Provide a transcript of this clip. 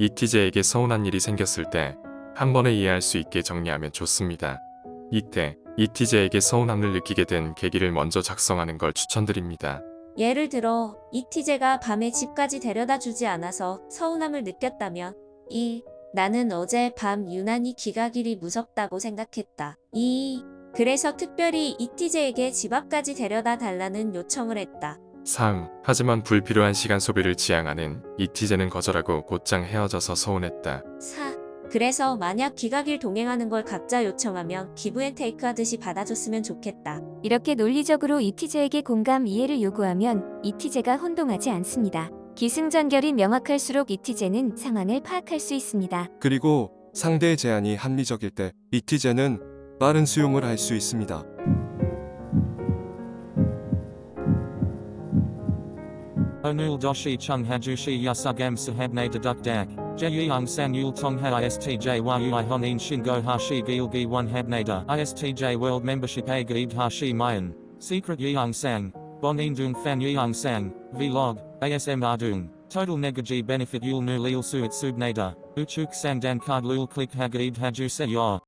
이티제에게 서운한 일이 생겼을 때 한 번에 이해할 수 있게 정리하면 좋습니다. 이때 이티제에게 서운함을 느끼게 된 계기를 먼저 작성하는 걸 추천드립니다. 예를 들어 이티제가 밤에 집까지 데려다 주지 않아서 서운함을 느꼈다면 1. 나는 어제 밤 유난히 기가 길이 무섭다고 생각했다. 2. 그래서 특별히 이티제에게 집 앞까지 데려다 달라는 요청을 했다. 3. 하지만 불필요한 시간 소비를 지향하는 이티제는 거절하고 곧장 헤어져서 서운했다. 4. 그래서 만약 기가길 동행하는 걸 각자 요청하면 기브앤테이크 하듯이 받아줬으면 좋겠다. 이렇게 논리적으로 이티제에게 공감 이해를 요구하면 이티제가 혼동하지 않습니다. 기승전결이 명확할수록 이티제는 상황을 파악할 수 있습니다. 그리고 상대의 제안이 합리적일 때 이티제는 빠른 수용을 할 수 있습니다. Onul doshi chung hajushi yasugam sahabne deduk dak. Jeyang san yul tongha istj yui honin shingo hashi gilgi one habnada. Istj world membership a gaib hashi mayan. Secret yang sang. Bonin dung fan yang sang. Vlog. ASM ardung. Total negaji benefit yul nu lil suit subnada. Uchuk sang dan card lul click hagaib haju se yor.